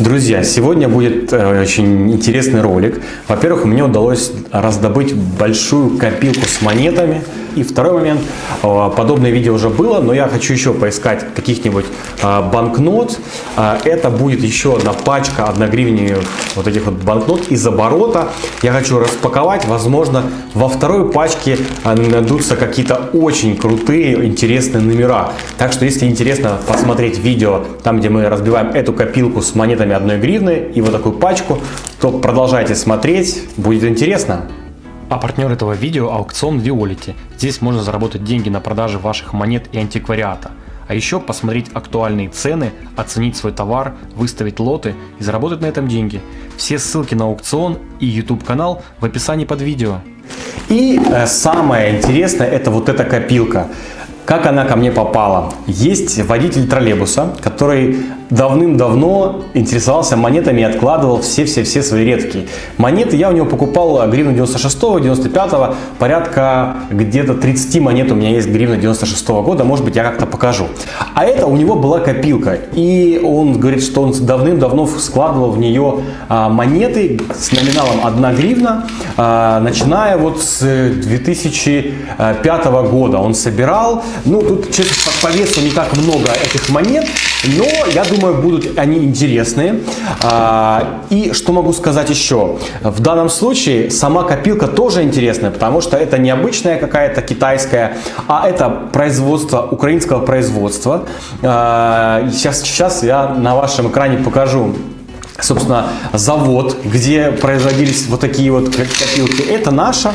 Друзья, сегодня будет э, очень интересный ролик. Во-первых, мне удалось раздобыть большую копилку с монетами. И второй момент, э, подобное видео уже было, но я хочу еще поискать каких-нибудь э, банкнот. Это будет еще одна пачка одногривневых вот этих вот банкнот из оборота. Я хочу распаковать, возможно, во второй пачке найдутся какие-то очень крутые, интересные номера. Так что, если интересно посмотреть видео, там, где мы разбиваем эту копилку с монетами ценами одной гривны и вот такую пачку, то продолжайте смотреть, будет интересно. А партнер этого видео – аукцион Violet. Здесь можно заработать деньги на продаже ваших монет и антиквариата. А еще посмотреть актуальные цены, оценить свой товар, выставить лоты и заработать на этом деньги. Все ссылки на аукцион и YouTube канал в описании под видео. И э, самое интересное это вот эта копилка. Как она ко мне попала? Есть водитель троллейбуса, который давным-давно интересовался монетами и откладывал все-все-все свои редкие. Монеты я у него покупал гривну 96-го, 95-го, порядка где-то 30 монет у меня есть гривна 96 -го года, может быть я как-то покажу. А это у него была копилка, и он говорит, что он давным-давно складывал в нее а, монеты с номиналом 1 гривна, а, начиная вот с 2005 года. Он собирал, ну тут честно по весу не так много этих монет, но я думаю, будут они интересные. А, и что могу сказать еще? В данном случае сама копилка тоже интересная, потому что это не обычная какая-то китайская, а это производство, украинского производства. Сейчас, а, сейчас я на вашем экране покажу собственно, завод, где производились вот такие вот копилки. Это наша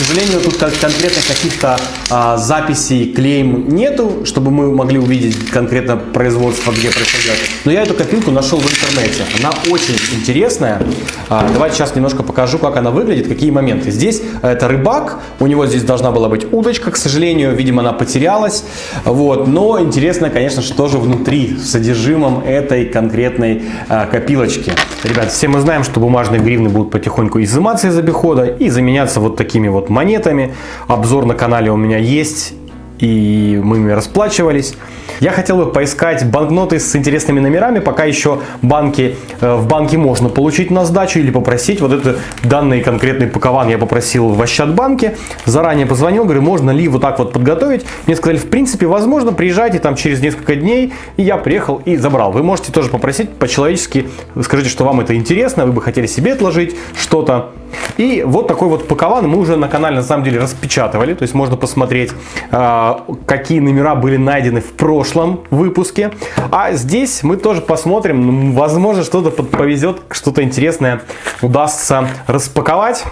сожалению, тут конкретно каких-то а, записей, клейм нету, чтобы мы могли увидеть конкретно производство, где происходит. Но я эту копилку нашел в интернете. Она очень интересная. А, давайте сейчас немножко покажу, как она выглядит, какие моменты. Здесь это рыбак, у него здесь должна была быть удочка, к сожалению, видимо, она потерялась. Вот. Но интересно, конечно, что же внутри, в содержимом этой конкретной а, копилочки. Ребят, все мы знаем, что бумажные гривны будут потихоньку изыматься из обихода и заменяться вот такими вот монетами. Обзор на канале у меня есть и мы ими расплачивались. Я хотел бы поискать банкноты с интересными номерами, пока еще банки, э, в банке можно получить на сдачу или попросить. Вот это данный конкретный пакован я попросил в Ощадбанке, заранее позвонил, говорю, можно ли вот так вот подготовить. Мне сказали, в принципе, возможно, приезжайте там через несколько дней, и я приехал и забрал. Вы можете тоже попросить по-человечески, скажите, что вам это интересно, вы бы хотели себе отложить что-то. И вот такой вот пакован мы уже на канале на самом деле распечатывали, то есть можно посмотреть, а, какие номера были найдены в прошлом выпуске. А здесь мы тоже посмотрим, возможно что-то повезет, что-то интересное удастся распаковать.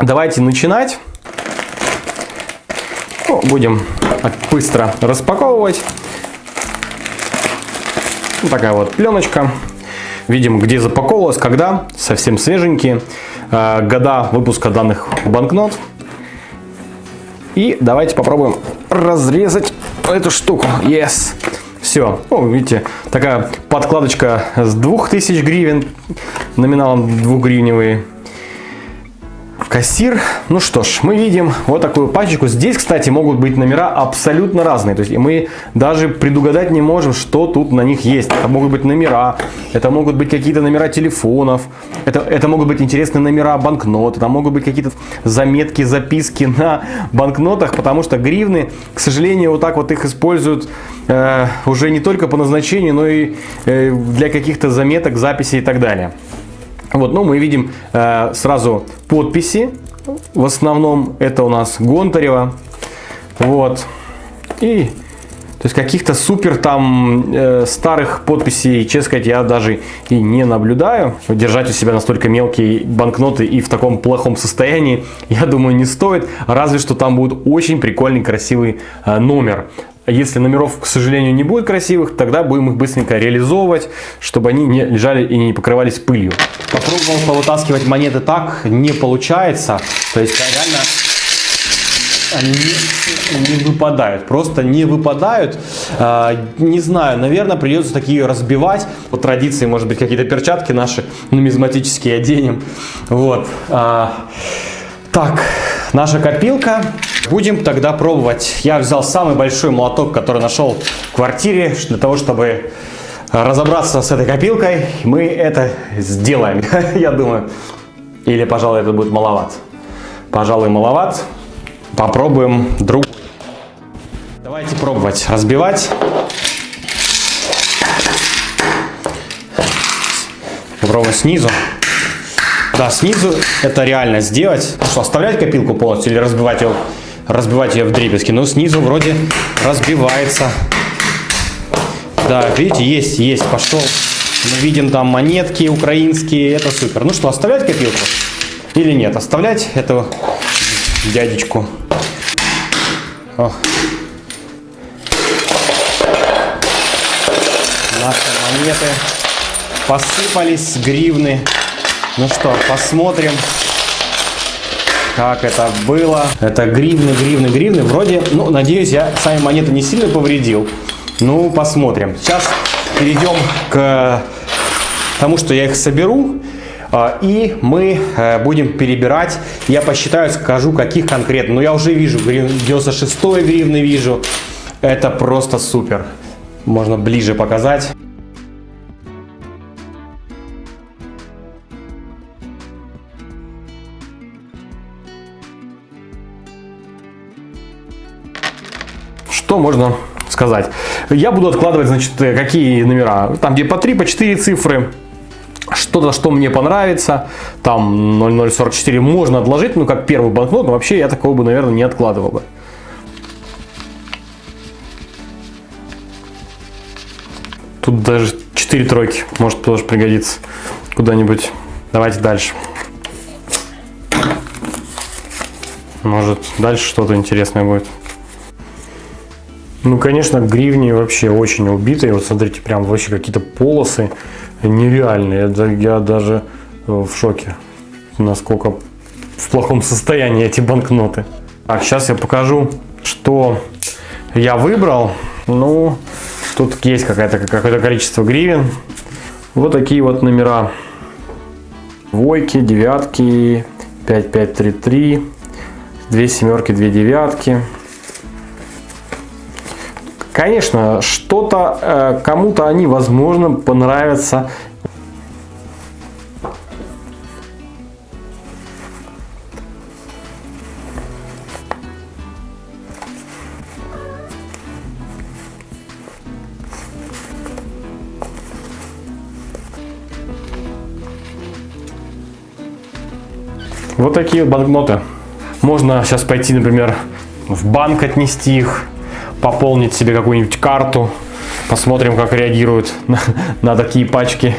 Давайте начинать. Ну, будем быстро распаковывать. Вот такая вот пленочка. Видим, где запаковывалась, когда, совсем свеженькие. Э, года выпуска данных банкнот. И давайте попробуем разрезать эту штуку. Yes! Все. Ну, видите, такая подкладочка с 2000 гривен, номиналом 2 гривневые кассир. Ну что ж, мы видим вот такую пачку. Здесь, кстати, могут быть номера абсолютно разные. То есть мы даже предугадать не можем, что тут на них есть. Это могут быть номера, это могут быть какие-то номера телефонов, это, это могут быть интересные номера банкнот, это могут быть какие-то заметки, записки на банкнотах, потому что гривны, к сожалению, вот так вот их используют э, уже не только по назначению, но и э, для каких-то заметок, записей и так далее. Вот, ну, мы видим э, сразу подписи. В основном это у нас Гонтарева. Вот. И то есть каких-то супер там э, старых подписей, честно сказать, я даже и не наблюдаю. Держать у себя настолько мелкие банкноты и в таком плохом состоянии, я думаю, не стоит. Разве что там будет очень прикольный, красивый э, номер. А если номеров, к сожалению, не будет красивых, тогда будем их быстренько реализовывать, чтобы они не лежали и не покрывались пылью. Попробовал повытаскивать монеты так, не получается. То есть реально они не, не выпадают, просто не выпадают. А, не знаю, наверное, придется такие разбивать. По традиции, может быть, какие-то перчатки наши нумизматические оденем. Вот. Так, наша копилка. Будем тогда пробовать. Я взял самый большой молоток, который нашел в квартире, для того, чтобы разобраться с этой копилкой, мы это сделаем, я думаю. Или, пожалуй, это будет маловат. Пожалуй, маловат. Попробуем другой. Давайте пробовать разбивать. Попробуем снизу. Да, снизу это реально сделать. Ну что, оставлять копилку полностью или разбивать ее, разбивать ее в дребезги? Но снизу вроде разбивается. Да, видите, есть, есть, пошел. Мы видим там монетки украинские, это супер. Ну что, оставлять копилку или нет? Оставлять эту дядечку. О. Наши монеты посыпались гривны. Ну что, посмотрим, как это было. Это гривны, гривны, гривны. Вроде, ну, надеюсь, я сами монеты не сильно повредил. Ну, посмотрим. Сейчас перейдем к тому, что я их соберу. А, и мы э, будем перебирать. Я посчитаю, скажу, каких конкретно. Но я уже вижу, 96 гривны вижу. Это просто супер. Можно ближе показать. Что можно сказать? Я буду откладывать, значит, какие номера. Там где по 3, по 4 цифры. Что-то, что мне понравится. Там 0044 можно отложить, ну как первый банкнот. Но вообще я такого бы, наверное, не откладывал бы. Тут даже 4 тройки. Может тоже пригодится куда-нибудь. Давайте дальше. Может дальше что-то интересное будет. Ну, конечно, гривни вообще очень убитые. Вот смотрите, прям вообще какие-то полосы нереальные. Я даже э, в шоке, насколько в плохом состоянии эти банкноты. Так, сейчас я покажу, что я выбрал. Ну, тут есть какое-то какое количество гривен. Вот такие вот номера. Двойки, девятки, 5533, две семерки, две девятки. Конечно, что-то э, кому-то они, возможно, понравятся. Вот такие банкноты. Можно сейчас пойти, например, в банк отнести их пополнить себе какую-нибудь карту. Посмотрим, как реагируют на, на такие пачки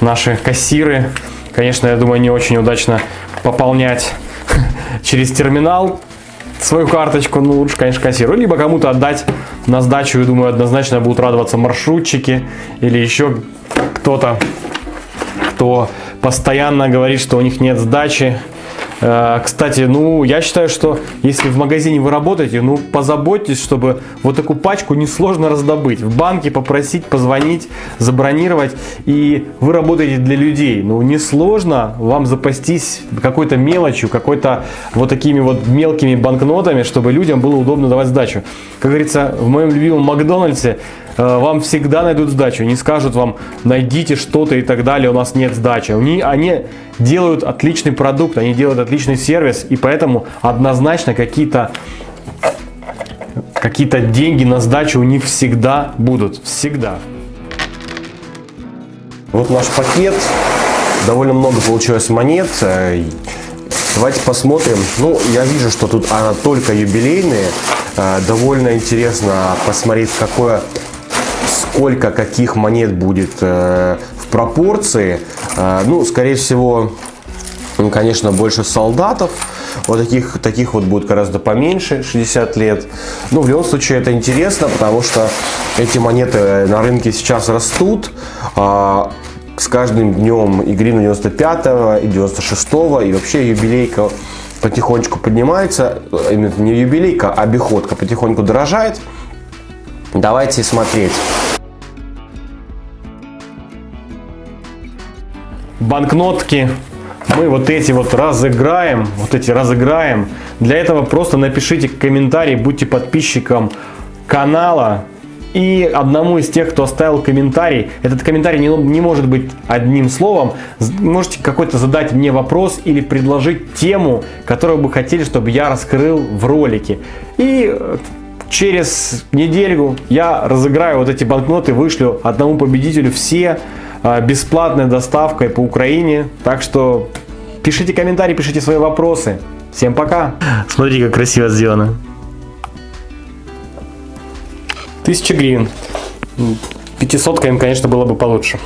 наши кассиры. Конечно, я думаю, не очень удачно пополнять через терминал свою карточку. Ну, лучше, конечно, кассиру. Либо кому-то отдать на сдачу. Я думаю, однозначно будут радоваться маршрутчики. Или еще кто-то, кто постоянно говорит, что у них нет сдачи. Э, кстати, ну, я считаю, что если в магазине вы работаете, ну, позаботьтесь, чтобы вот такую пачку несложно раздобыть. В банке попросить, позвонить, забронировать. И вы работаете для людей. Ну, несложно вам запастись какой-то мелочью, какой-то вот такими вот мелкими банкнотами, чтобы людям было удобно давать сдачу. Как говорится, в моем любимом Макдональдсе вам всегда найдут сдачу. Не скажут вам, найдите что-то и так далее, у нас нет сдачи. Они, они делают отличный продукт, они делают отличный сервис, и поэтому однозначно какие-то какие-то деньги на сдачу у них всегда будут. Всегда. Вот наш пакет. Довольно много получилось монет. Э, давайте посмотрим. Ну, я вижу, что тут она только юбилейные. Э, довольно интересно посмотреть, какое сколько каких монет будет э, в пропорции. Э, ну, скорее всего, ну, конечно, больше солдатов. Вот таких, таких вот будет гораздо поменьше, 60 лет. Ну, в любом случае, это интересно, потому что эти монеты на рынке сейчас растут. А, с каждым днем и гривна 95 и 96 и вообще юбилейка потихонечку поднимается. Именно не юбилейка, а обиходка потихоньку дорожает. Давайте смотреть. Банкнотки мы вот эти вот разыграем, вот эти разыграем. Для этого просто напишите комментарий, будьте подписчиком канала и одному из тех, кто оставил комментарий. Этот комментарий не, не может быть одним словом. Можете какой-то задать мне вопрос или предложить тему, которую бы хотели, чтобы я раскрыл в ролике. И э, через неделю я разыграю вот эти банкноты, вышлю одному победителю все бесплатной доставкой по Украине. Так что пишите комментарии, пишите свои вопросы. Всем пока. Смотрите, как красиво сделано. 1000 гривен. 500 им, конечно, было бы получше.